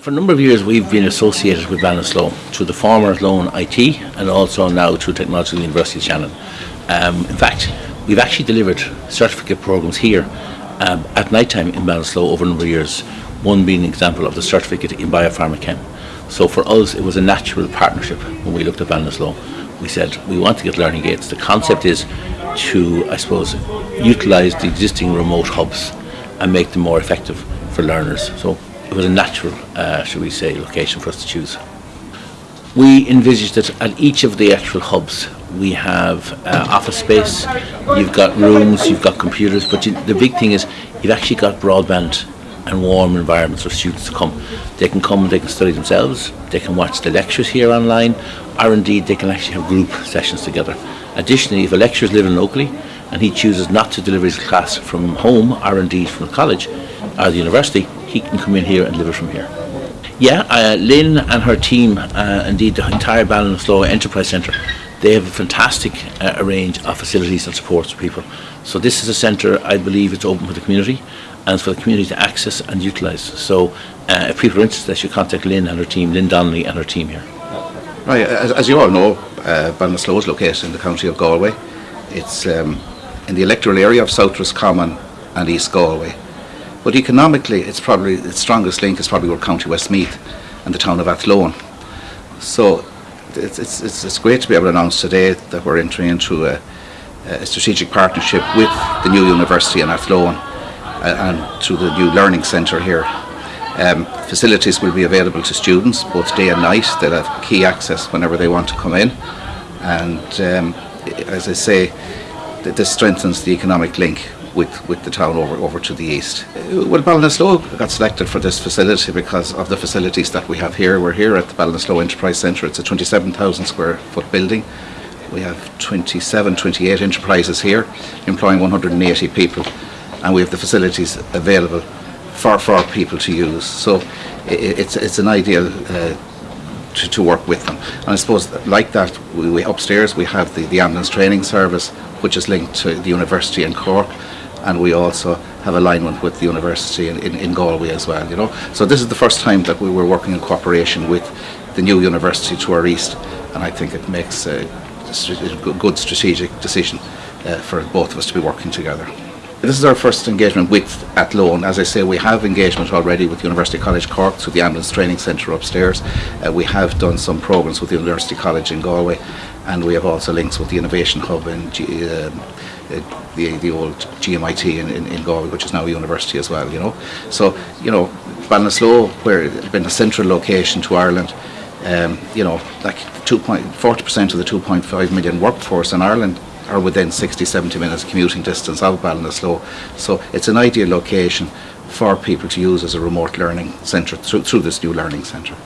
For a number of years we've been associated with Ballinasloe through the former Athlone IT and also now through Technological University of Shannon. Um, in fact, we've actually delivered certificate programs here um, at night time in Ballinasloe over a number of years, one being an example of the certificate in biopharmachem. So for us it was a natural partnership when we looked at Ballinasloe. We said we want to get learning gates. The concept is to, I suppose, utilise the existing remote hubs and make them more effective for learners. So it was a natural, uh, shall we say, location for us to choose. We envisage that at each of the actual hubs we have uh, office space, you've got rooms, you've got computers, but you, the big thing is you've actually got broadband and warm environments for students to come. They can come and they can study themselves, they can watch the lectures here online, or indeed they can actually have group sessions together. Additionally, if a lecturer is living locally and he chooses not to deliver his class from home or indeed from the college or the university, he can come in here and deliver from here. Yeah, uh, Lynn and her team, uh, indeed the entire Ballinasloe Enterprise Centre, they have a fantastic uh, range of facilities and supports for people. So this is a centre, I believe it's open for the community and for the community to access and utilise. So uh, if people are interested, they should contact Lynn and her team, Lynn Donnelly and her team here. Right, as, as you all know, uh, Ballinasloe is located in the county of Galway. It's um, in the electoral area of South Roscommon and East Galway. But economically, it's probably its strongest link is probably with County Westmeath and the town of Athlone. So it's, it's, it's, great to be able to announce today that we're entering into a, a strategic partnership with the new university in Athlone and through the new learning centre here. Um, facilities will be available to students both day and night. They'll have key access whenever they want to come in. And um, as I say, this strengthens the economic link with, with the town over, over to the east. Uh, well, Ballinasloe got selected for this facility because of the facilities that we have here. We're here at the Ballinasloe Enterprise Centre. It's a 27,000 square foot building. We have 27, 28 enterprises here, employing 180 people, and we have the facilities available for, for people to use. So it, it's, it's an ideal uh, to, to work with them. And I suppose like that, we, we upstairs we have the, the ambulance training service, which is linked to the university in Cork and we also have alignment with the university in, in, in, Galway as well, you know. So this is the first time that we were working in cooperation with the new university to our east, and I think it makes a, a good strategic decision uh, for both of us to be working together. This is our first engagement with at Athlone. As I say, we have engagement already with University College Cork through the Ambulance Training Centre upstairs. Uh, we have done some programs with the University College in Galway and we have also links with the Innovation Hub and G, uh, the, the old GMIT in, in, in Galway, which is now a university as well, you know. So, you know, Ballinasloe, where it's been a central location to Ireland, um, you know, like 40% of the 2.5 million workforce in Ireland are within 60, 70 minutes commuting distance of Ballinasloe. So it's an ideal location for people to use as a remote learning centre through, through this new learning centre.